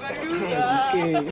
Barulho.